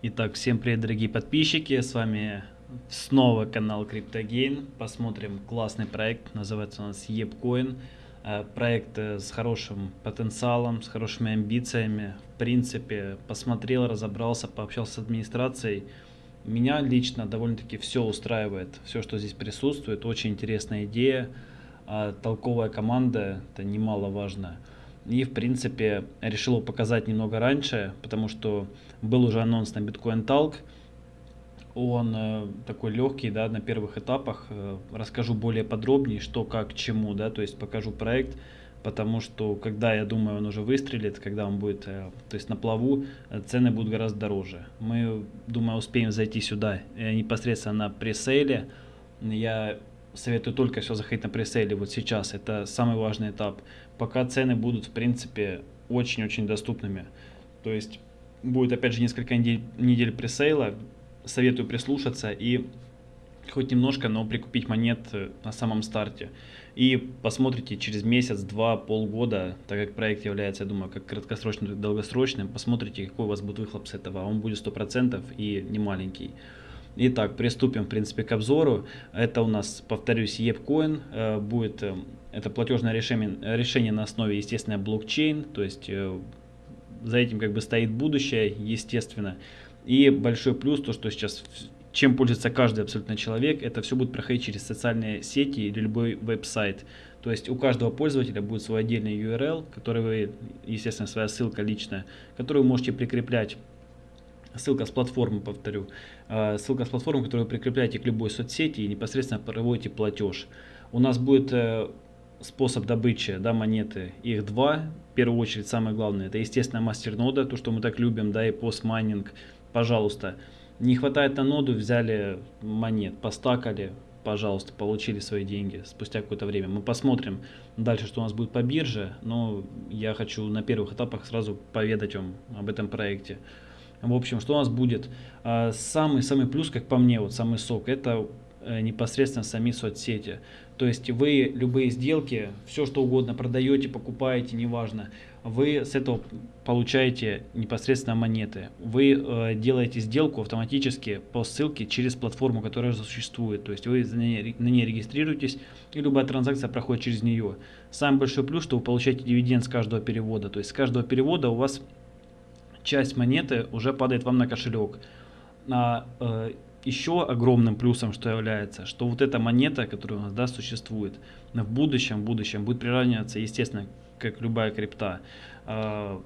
Итак, всем привет, дорогие подписчики, с вами снова канал CryptoGain. Посмотрим классный проект, называется у нас EPCoin. Э, проект э, с хорошим потенциалом, с хорошими амбициями. В принципе, посмотрел, разобрался, пообщался с администрацией. Меня лично довольно-таки все устраивает, все, что здесь присутствует. Очень интересная идея, а толковая команда, это немаловажно. И, в принципе, решил его показать немного раньше, потому что был уже анонс на Bitcoin Talk. Он э, такой легкий, да, на первых этапах. Э, расскажу более подробнее, что, как, чему, да, то есть покажу проект, потому что, когда, я думаю, он уже выстрелит, когда он будет, э, то есть на плаву, э, цены будут гораздо дороже. Мы, думаю, успеем зайти сюда э, непосредственно на пресейле. Я советую только все заходить на пресейле вот сейчас. Это самый важный этап. Пока цены будут, в принципе, очень-очень доступными. То есть будет, опять же, несколько недель, недель пресейла. Советую прислушаться и хоть немножко, но прикупить монет э, на самом старте. И посмотрите через месяц, два, полгода, так как проект является, я думаю, как краткосрочным, так долгосрочным, посмотрите, какой у вас будет выхлоп с этого. Он будет 100% и не маленький. Итак, приступим, в принципе, к обзору. Это у нас, повторюсь, EPCoin. Э, будет, э, это платежное решение, решение на основе, естественно, блокчейн. То есть, э, за этим как бы стоит будущее, естественно. И большой плюс, то, что сейчас чем пользуется каждый абсолютно человек, это все будет проходить через социальные сети или любой веб-сайт. То есть у каждого пользователя будет свой отдельный URL, который вы, естественно, своя ссылка личная, которую вы можете прикреплять ссылка с платформы, повторю, э, ссылка с платформы, которую вы прикрепляете к любой соцсети и непосредственно проводите платеж. У нас будет э, способ добычи да, монеты, их два. В первую очередь, самое главное, это, естественно, мастернода, то, что мы так любим, да, и постмайнинг. Пожалуйста, не хватает на ноду, взяли монет, постакали, пожалуйста, получили свои деньги спустя какое-то время. Мы посмотрим дальше, что у нас будет по бирже, но я хочу на первых этапах сразу поведать вам об этом проекте. В общем, что у нас будет? Самый-самый плюс, как по мне, вот самый сок, это э, непосредственно сами соцсети. То есть вы любые сделки, все что угодно продаете, покупаете, неважно, вы с этого получаете непосредственно монеты. Вы э, делаете сделку автоматически по ссылке через платформу, которая существует. То есть вы на ней, на ней регистрируетесь, и любая транзакция проходит через нее. Самый большой плюс, что вы получаете дивиденд с каждого перевода. То есть с каждого перевода у вас часть монеты уже падает вам на кошелек. А, э, еще огромным плюсом, что является, что вот эта монета, которая у нас да, существует, в будущем, в будущем будет приравниваться, естественно, как любая крипта. Э,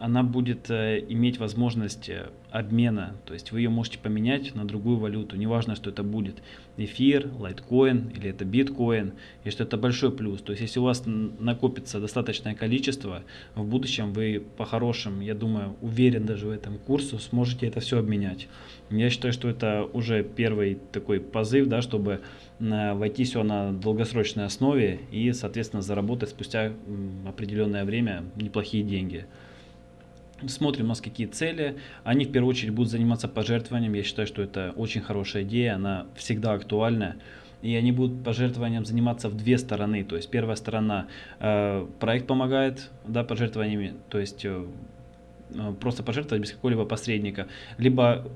она будет э, иметь возможность э, обмена, то есть вы ее можете поменять на другую валюту, неважно, что это будет эфир, лайткоин или это биткоин, и что это большой плюс. То есть если у вас накопится достаточное количество, в будущем вы по-хорошему, я думаю, уверен даже в этом курсу, сможете это все обменять. Я считаю, что это уже первый такой позыв, да, чтобы э, войти все на долгосрочной основе и, соответственно, заработать спустя определенное время неплохие деньги смотрим у нас какие цели. Они в первую очередь будут заниматься пожертвованием. Я считаю, что это очень хорошая идея, она всегда актуальна. И они будут пожертвованием заниматься в две стороны. То есть первая сторона, э, проект помогает да, пожертвованиями, то есть э, э просто пожертвовать без какого-либо посредника. Либо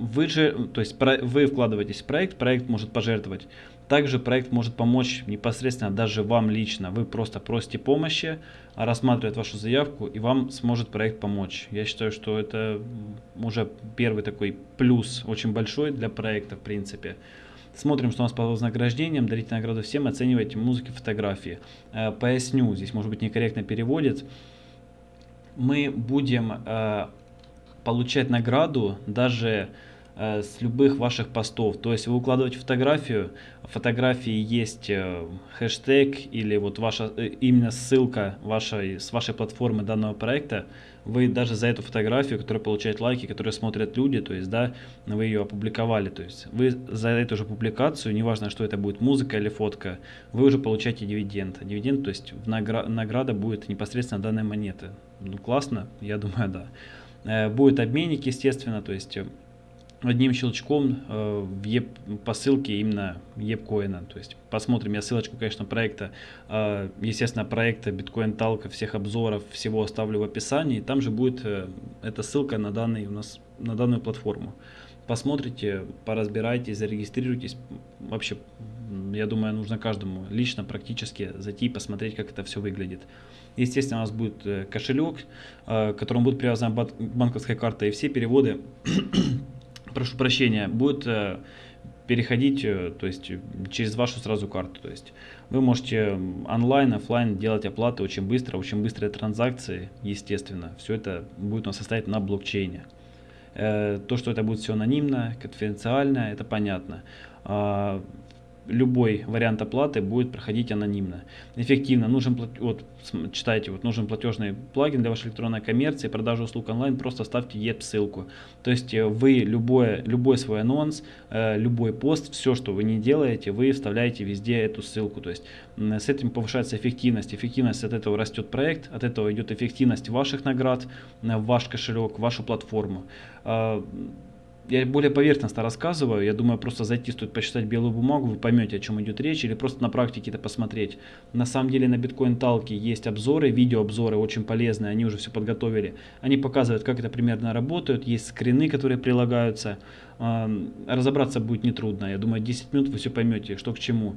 вы же, то есть вы вкладываетесь в проект, проект может пожертвовать. Также проект может помочь непосредственно даже вам лично. Вы просто просите помощи, рассматривает вашу заявку и вам сможет проект помочь. Я считаю, что это уже первый такой плюс очень большой для проекта в принципе. Смотрим, что у нас по вознаграждениям. Дарите награду всем, оценивайте музыки, фотографии. Э, поясню, здесь может быть некорректно переводит. Мы будем э, получать награду даже с любых ваших постов. То есть вы укладываете фотографию, в фотографии есть э, хэштег или вот ваша э, именно ссылка вашей, с вашей платформы данного проекта. Вы даже за эту фотографию, которая получает лайки, которые смотрят люди, то есть да, вы ее опубликовали. То есть вы за эту же публикацию, неважно, что это будет музыка или фотка, вы уже получаете дивиденд. Дивиденд, то есть награда будет непосредственно данной монеты. Ну классно, я думаю, да. Будет обменник, естественно, то есть одним щелчком э, в еп, по ссылке именно епкоина. То есть посмотрим, я ссылочку, конечно, проекта, э, естественно, проекта биткоин талка, всех обзоров, всего оставлю в описании. Там же будет э, эта ссылка на данный у нас на данную платформу. Посмотрите, поразбирайтесь, зарегистрируйтесь. Вообще, я думаю, нужно каждому лично, практически зайти и посмотреть, как это все выглядит. Естественно, у нас будет э, кошелек, к которому будет привязана банковская карта, и все переводы прошу прощения, будет э, переходить, э, то есть через вашу сразу карту. То есть вы можете онлайн, офлайн делать оплаты очень быстро, очень быстрые транзакции, естественно. Все это будет у нас состоять на блокчейне. Э, то, что это будет все анонимно, конфиденциально, это понятно. Любой вариант оплаты будет проходить анонимно. Эффективно. Нужен, вот, читайте, вот, нужен платежный плагин для вашей электронной коммерции, продажи услуг онлайн, просто ставьте ET ссылку. То есть э, вы любой, любой свой анонс, э, любой пост, все, что вы не делаете, вы вставляете везде эту ссылку. То есть с этим повышается эффективность. Эффективность от этого растет проект, от этого идет эффективность ваших наград, в ваш кошелек, вашу платформу я более поверхностно рассказываю, я думаю, просто зайти стоит почитать белую бумагу, вы поймете, о чем идет речь, или просто на практике это посмотреть. На самом деле на биткоин талке есть обзоры, видеообзоры очень полезные, они уже все подготовили. Они показывают, как это примерно работает, есть скрины, которые прилагаются. Разобраться будет нетрудно, я думаю, 10 минут вы все поймете, что к чему.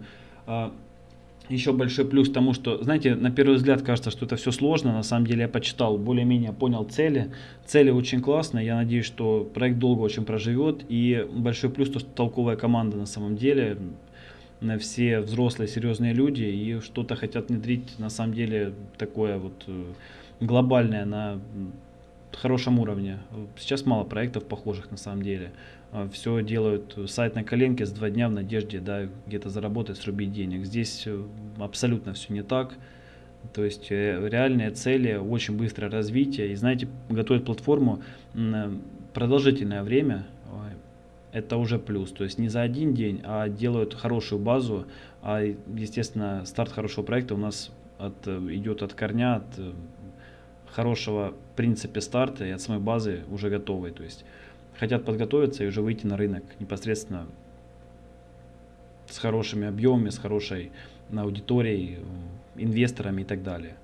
Еще большой плюс тому, что, знаете, на первый взгляд кажется, что это все сложно, на самом деле я почитал, более-менее понял цели, цели очень классные, я надеюсь, что проект долго очень проживет, и большой плюс то, что толковая команда на самом деле, все взрослые, серьезные люди, и что-то хотят внедрить, на самом деле, такое вот э, глобальное на хорошем уровне. Сейчас мало проектов похожих на самом деле. А, все делают сайт на коленке с два дня в надежде да, где-то заработать, срубить денег. Здесь э, абсолютно все не так. То есть э, реальные цели, очень быстрое развитие. И знаете, готовить платформу продолжительное время, это уже плюс. То есть не за один день, а делают хорошую базу. А естественно, старт хорошего проекта у нас от, идет от корня, от э, хорошего в принципе старта и от самой базы уже готовой. То есть хотят подготовиться и уже выйти на рынок непосредственно с хорошими объемами, с хорошей аудиторией, инвесторами и так далее.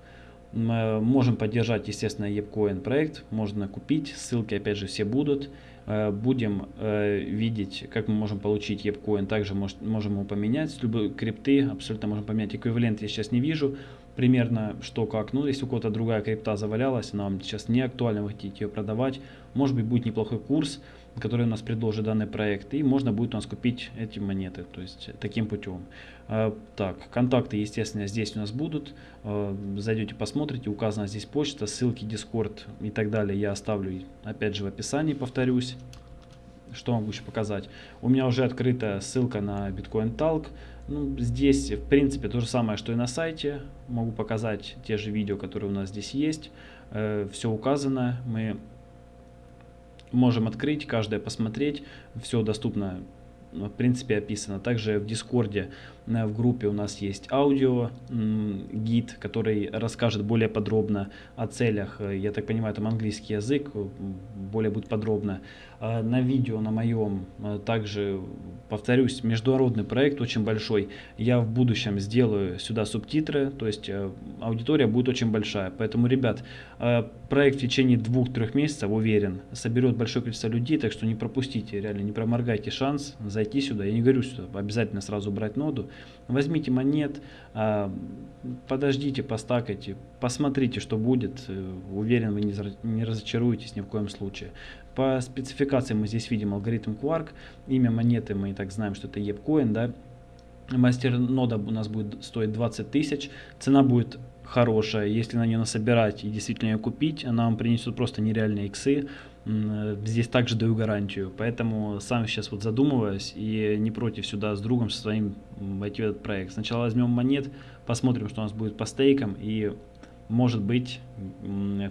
Мы можем поддержать, естественно, EPCoin проект, можно купить, ссылки опять же все будут. Э, будем э, видеть, как мы можем получить EPCoin, также можем его поменять, любые крипты абсолютно можем поменять. Эквивалент я сейчас не вижу, примерно что как. Ну, если у кого-то другая крипта завалялась, нам сейчас не актуально, вы хотите ее продавать, может быть будет неплохой курс, который у нас предложит данный проект, и можно будет у нас купить эти монеты, то есть таким путем. А, так, контакты, естественно, здесь у нас будут, а, зайдете, посмотрите, указана здесь почта, ссылки, Discord и так далее я оставлю, опять же, в описании, повторюсь. Что могу еще показать? У меня уже открыта ссылка на Bitcoin Talk, ну, здесь, в принципе, то же самое, что и на сайте. Могу показать те же видео, которые у нас здесь есть. Э, все указано. Мы можем открыть, каждое посмотреть. Все доступно, в принципе, описано. Также в Дискорде, э, в группе у нас есть аудио гид, который расскажет более подробно о целях. Э, я так понимаю, там английский язык, более будет подробно. На видео на моем также, повторюсь, международный проект очень большой. Я в будущем сделаю сюда субтитры, то есть э, аудитория будет очень большая. Поэтому, ребят, проект в течение двух-трех месяцев, уверен, соберет большое количество людей, так что не пропустите, реально не проморгайте шанс зайти сюда. Я не говорю, что обязательно сразу брать ноду. Возьмите монет, подождите, постакайте, посмотрите, что будет. Э, уверен, вы не разочаруетесь ни в коем случае. По спецификации мы здесь видим алгоритм Quark, имя монеты мы и так знаем, что это EPCoin, да. Мастер нода у нас будет стоить 20 тысяч, цена будет хорошая, если на нее насобирать и действительно ее купить, она вам принесет просто нереальные иксы, здесь также даю гарантию, поэтому сам сейчас вот задумываюсь и не против сюда с другом со своим войти в этот проект. Сначала возьмем монет, посмотрим, что у нас будет по стейкам и может быть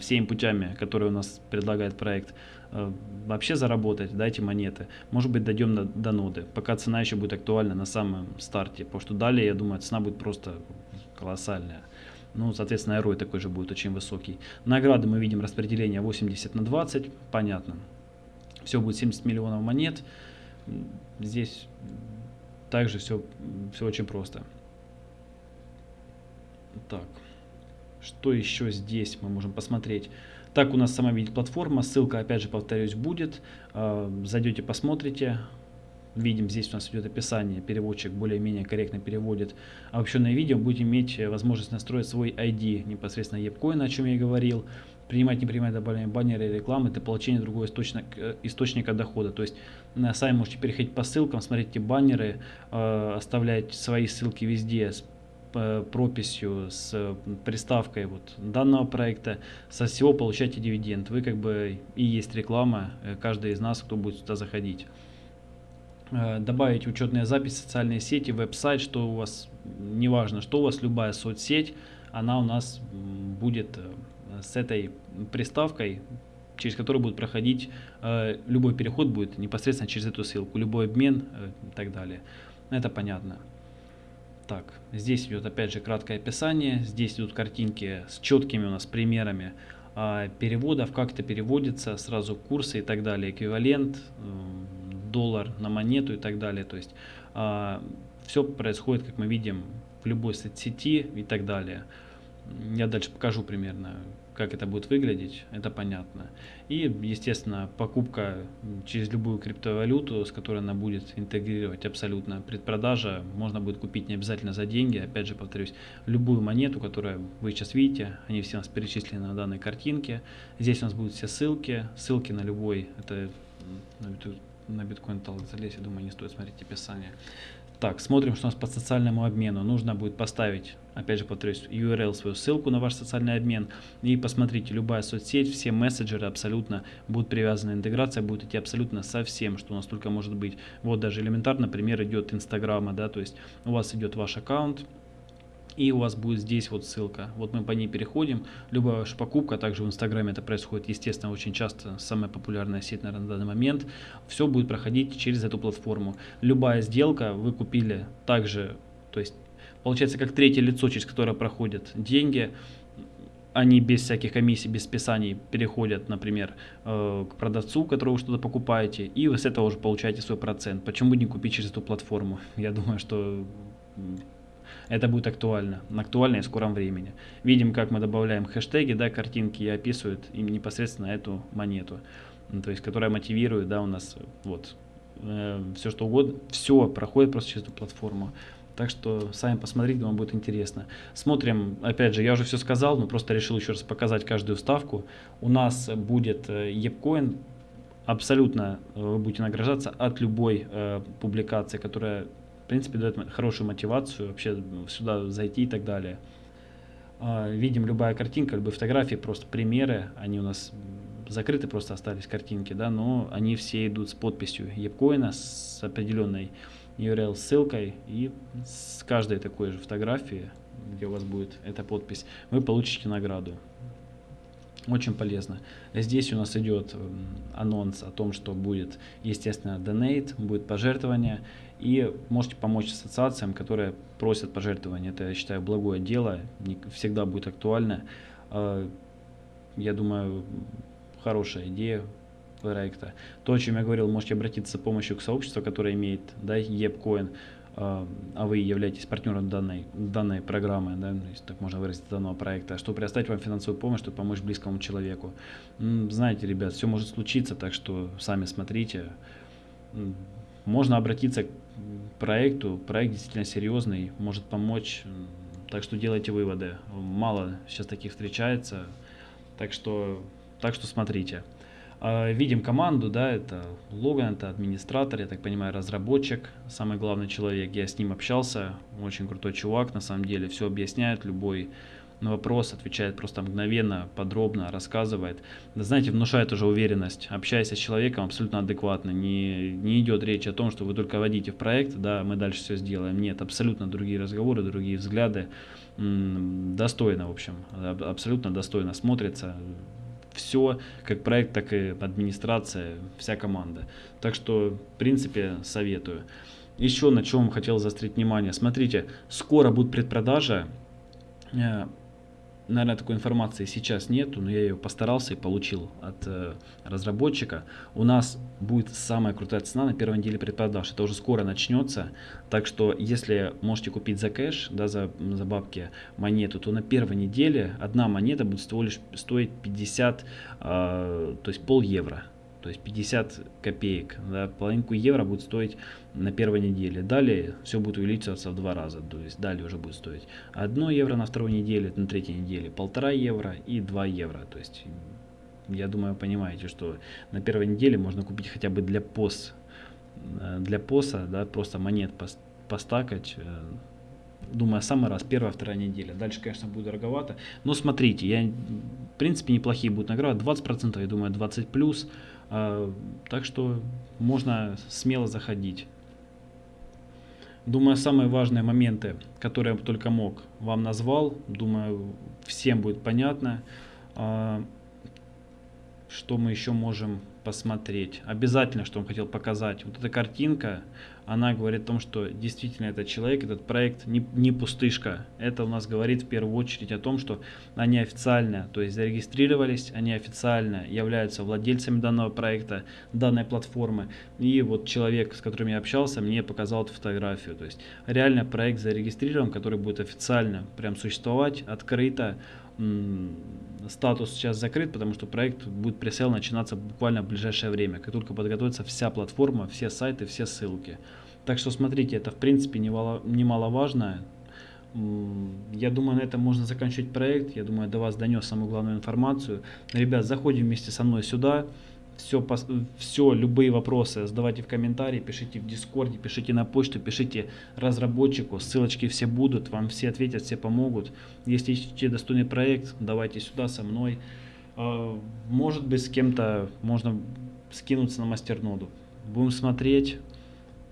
всеми путями, которые у нас предлагает проект, Э, вообще заработать, дайте монеты. Может быть, дойдем до, до ноды, пока цена еще будет актуальна на самом старте, потому что далее, я думаю, цена будет просто колоссальная. Ну, соответственно, ROI такой же будет очень высокий. Награды мы видим распределение 80 на 20, понятно. Все будет 70 миллионов монет. Здесь также все, все очень просто. Так, что еще здесь мы можем посмотреть? Так у нас сама видит платформа, ссылка опять же повторюсь будет. А, зайдете, посмотрите. Видим, здесь у нас идет описание, переводчик более-менее корректно переводит обобщенное видео. Будете иметь возможность настроить свой ID непосредственно EPCoin, о чем я и говорил принимать, не принимать добавление баннера и рекламы для получения другого источника, э, источника дохода. То есть сами можете переходить по ссылкам, смотреть эти баннеры, э, оставлять свои ссылки везде с э, прописью, с приставкой вот данного проекта, со всего получаете дивиденд. Вы как бы и есть реклама, каждый из нас, кто будет сюда заходить. Добавить учетные записи, социальные сети, веб-сайт, что у вас, неважно, что у вас, любая соцсеть, она у нас будет с этой приставкой, через которую будет проходить э, любой переход будет непосредственно через эту ссылку, любой обмен э, и так далее. Это понятно. Так, здесь идет опять же краткое описание, здесь идут картинки с четкими у нас примерами э, переводов, как это переводится, сразу курсы и так далее, эквивалент, э, доллар на монету и так далее. То есть э, все происходит, как мы видим, в любой соцсети и так далее. Я дальше покажу примерно, как это будет выглядеть, это понятно. И, естественно, покупка через любую криптовалюту, с которой она будет интегрировать абсолютно предпродажа, можно будет купить не обязательно за деньги, опять же повторюсь, любую монету, которую вы сейчас видите, они все у нас перечислены на данной картинке. Здесь у нас будут все ссылки, ссылки на любой, это на биткоин залезть, я думаю, не стоит смотреть описание. Так, смотрим, что у нас по социальному обмену. Нужно будет поставить, опять же повторюсь, URL, свою ссылку на ваш социальный обмен. И посмотрите, любая соцсеть, все мессенджеры абсолютно будут привязаны. Интеграция будет идти абсолютно со всем, что у нас только может быть. Вот даже элементарно, например, идет Инстаграма, да, то есть у вас идет ваш аккаунт, и у вас будет здесь вот ссылка. Вот мы по ней переходим. Любая ваша покупка, также в Инстаграме это происходит, естественно, очень часто, самая популярная сеть, наверное, на данный момент, все будет проходить через эту платформу. Любая сделка вы купили также, то есть получается как третье лицо, через которое проходят деньги, они без всяких комиссий, без списаний переходят, например, э, к продавцу, которого вы что-то покупаете, и вы с этого уже получаете свой процент. Почему не купить через эту платформу? Я думаю, что это будет актуально, актуально и в скором времени. Видим, как мы добавляем хэштеги, да, картинки и описывают им непосредственно эту монету, то есть, которая мотивирует, да, у нас вот э, все что угодно, все проходит просто через эту платформу. Так что сами посмотрите, вам будет интересно. Смотрим, опять же, я уже все сказал, но просто решил еще раз показать каждую вставку. У нас будет э, абсолютно э, вы будете награждаться от любой э, публикации, которая в принципе, дает хорошую мотивацию вообще сюда зайти и так далее. А, видим любая картинка, любые фотографии, просто примеры, они у нас закрыты, просто остались картинки, да, но они все идут с подписью Епкоина, с определенной URL ссылкой и с каждой такой же фотографии, где у вас будет эта подпись, вы получите награду. Очень полезно. Здесь у нас идет анонс о том, что будет, естественно, donate, будет пожертвование. И можете помочь ассоциациям, которые просят пожертвования. Это, я считаю, благое дело, всегда будет актуально. А, я думаю, хорошая идея проекта. То, о чем я говорил, можете обратиться за помощью к сообществу, которое имеет да, EPCoin, а, вы являетесь партнером данной, данной программы, да, если так можно выразить, данного проекта, чтобы предоставить вам финансовую помощь, чтобы помочь близкому человеку. Знаете, ребят, все может случиться, так что сами смотрите. Можно обратиться к проекту, проект действительно серьезный, может помочь, так что делайте выводы. Мало сейчас таких встречается, так что, так что смотрите. А, видим команду, да, это Логан, это администратор, я так понимаю, разработчик, самый главный человек. Я с ним общался, очень крутой чувак, на самом деле, все объясняет, любой вопрос отвечает просто мгновенно, подробно, рассказывает. Да, знаете, внушает уже уверенность. Общаясь с человеком абсолютно адекватно. Не, не идет речь о том, что вы только водите в проект, да, мы дальше все сделаем. Нет, абсолютно другие разговоры, другие взгляды. Достойно, в общем, абсолютно достойно смотрится все, как проект, так и администрация, вся команда. Так что, в принципе, советую. Еще на чем хотел заострить внимание. Смотрите, скоро будет предпродажа э, наверное, такой информации сейчас нету, но я ее постарался и получил от э, разработчика. У нас будет самая крутая цена на первой неделе предпродаж. Это уже скоро начнется. Так что, если можете купить за кэш, да, за, за бабки монету, то на первой неделе одна монета будет всего лишь стоить 50, э, то есть пол евро то есть 50 копеек, да, половинку евро будет стоить на первой неделе. Далее все будет увеличиваться в два раза, то есть далее уже будет стоить 1 евро на второй неделе, на третьей неделе полтора евро и 2 евро. То есть я думаю, понимаете, что на первой неделе можно купить хотя бы для пос, э, для поса, да, просто монет постакать, э, думаю, самый раз, первая, вторая неделя. Дальше, конечно, будет дороговато. Но смотрите, я, в принципе, неплохие будут награды. 20%, я думаю, 20 плюс. А, так что можно смело заходить. Думаю, самые важные моменты, которые я только мог, вам назвал. Думаю, всем будет понятно. А, что мы еще можем посмотреть. Обязательно, что он хотел показать. Вот эта картинка, она говорит о том, что действительно этот человек, этот проект не, не пустышка. Это у нас говорит в первую очередь о том, что они официально, то есть зарегистрировались, они официально являются владельцами данного проекта, данной платформы. И вот человек, с которым я общался, мне показал эту фотографию. То есть реально проект зарегистрирован, который будет официально прям существовать, открыто статус сейчас закрыт, потому что проект будет пресейл начинаться буквально в ближайшее время, как только подготовится вся платформа, все сайты, все ссылки. Так что смотрите, это в принципе немаловажно. Я думаю, на этом можно заканчивать проект. Я думаю, до вас донес самую главную информацию. Ребят, заходим вместе со мной сюда все, все, любые вопросы задавайте в комментарии, пишите в дискорде, пишите на почту, пишите разработчику, ссылочки все будут, вам все ответят, все помогут. Если ищете достойный проект, давайте сюда со мной. А, может быть с кем-то можно скинуться на мастерноду. Будем смотреть,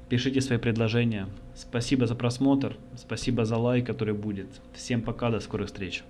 пишите свои предложения. Спасибо за просмотр, спасибо за лайк, который будет. Всем пока, до скорых встреч.